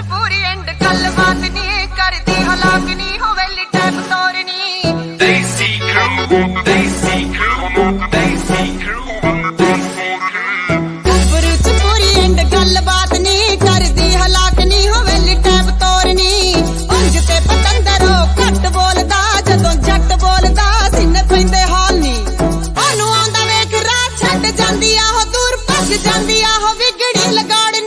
ਮਜਬੂਰੀ ਐਂਡ ਗੱਲਬਾਤ ਨਹੀਂ ਕਰਦੀ ਹਲਾਕ ਨਹੀਂ ਹੋਵੇ ਲਿਟੈਪ ਤੋਰਨੀ ਦੇਸੀ ਕਰੂ ਦੇਸੀ ਕਰੂ ਦੇਸੀ ਕਰੂ ਜਾਂਦੀ ਆ ਉਹ ਵਿਗੜੀ ਲਗਾੜ